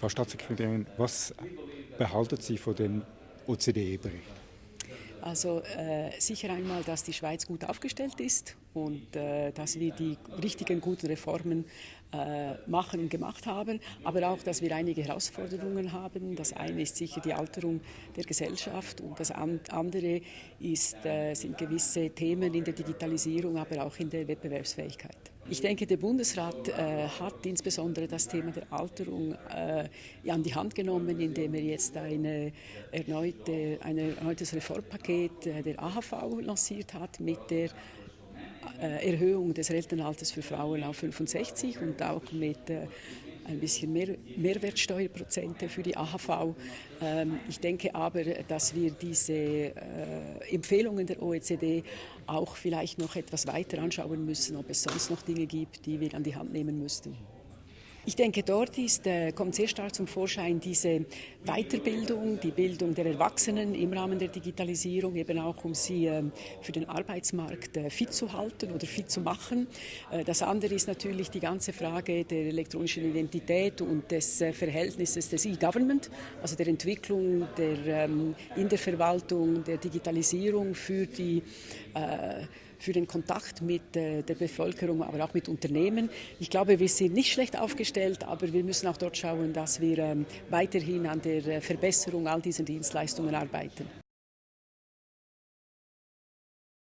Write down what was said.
Frau Staatssekretärin, was behalten Sie von dem OCDE-Bericht? Also äh, sicher einmal, dass die Schweiz gut aufgestellt ist und äh, dass wir die richtigen guten Reformen äh, machen und gemacht haben, aber auch, dass wir einige Herausforderungen haben. Das eine ist sicher die Alterung der Gesellschaft und das andere ist, äh, sind gewisse Themen in der Digitalisierung, aber auch in der Wettbewerbsfähigkeit. Ich denke, der Bundesrat äh, hat insbesondere das Thema der Alterung äh, an die Hand genommen, indem er jetzt eine erneute, ein erneutes Reformpaket äh, der AHV lanciert hat mit der äh, Erhöhung des Rentenalters für Frauen auf 65 und auch mit äh, ein bisschen mehr Mehrwertsteuerprozente für die AHV. Ähm, ich denke aber, dass wir diese äh, Empfehlungen der OECD auch vielleicht noch etwas weiter anschauen müssen, ob es sonst noch Dinge gibt, die wir an die Hand nehmen müssten. Ich denke, dort ist, äh, kommt sehr stark zum Vorschein diese Weiterbildung, die Bildung der Erwachsenen im Rahmen der Digitalisierung, eben auch um sie äh, für den Arbeitsmarkt äh, fit zu halten oder fit zu machen. Äh, das andere ist natürlich die ganze Frage der elektronischen Identität und des Verhältnisses des E-Government, also der Entwicklung der, ähm, in der Verwaltung, der Digitalisierung für die für den Kontakt mit der Bevölkerung, aber auch mit Unternehmen. Ich glaube, wir sind nicht schlecht aufgestellt, aber wir müssen auch dort schauen, dass wir ähm, weiterhin an der äh, Verbesserung all dieser Dienstleistungen arbeiten.